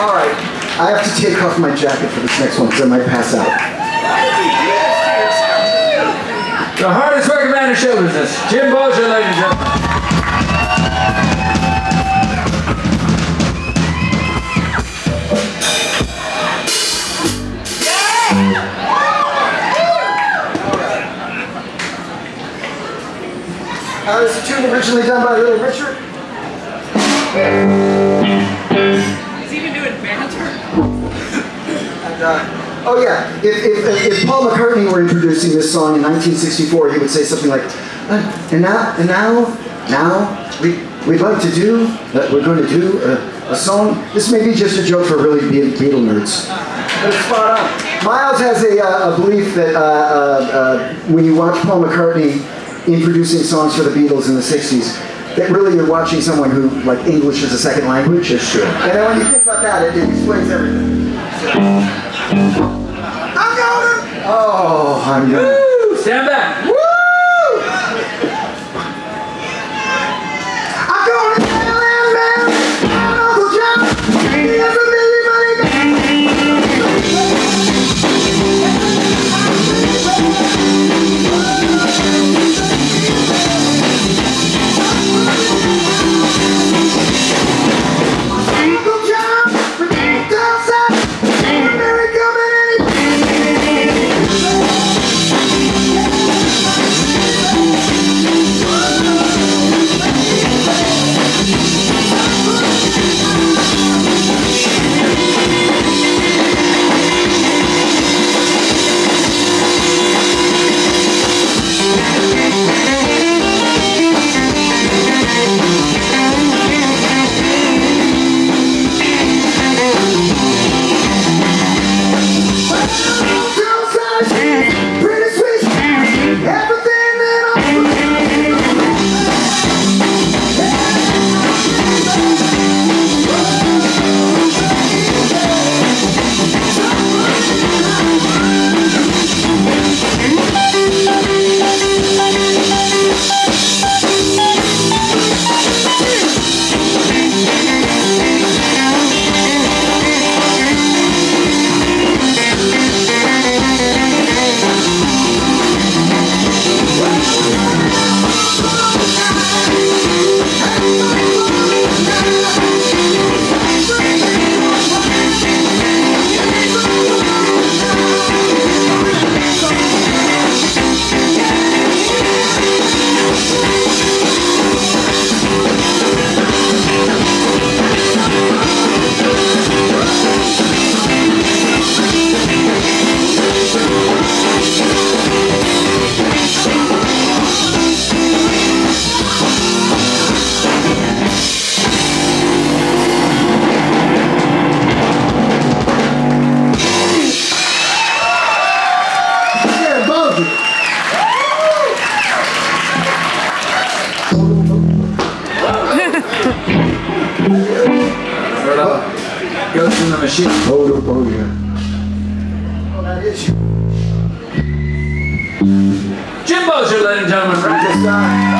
All right, I have to take off my jacket for this next one because I might pass out. The hardest working man in show business, Jim Bossier, ladies and gentlemen. Uh, this is a tune originally done by Little Richard. And, uh, oh yeah, if, if, if Paul McCartney were introducing this song in 1964, he would say something like, uh, and now, and now, now, we, we'd like to do, uh, we're going to do a, a song. This may be just a joke for really Be- Beatle nerds. But it's spot on. Miles has a, uh, a belief that uh, uh, uh, when you watch Paul McCartney introducing songs for the Beatles in the 60s, that really you're watching someone who, like, English is a second language. It's true. And then when you think about that, it, it explains everything. I'm going! Oh, I'm going. Of goes in the machine. Oh, that is you. Jim Bossier, ladies and gentlemen. Uh,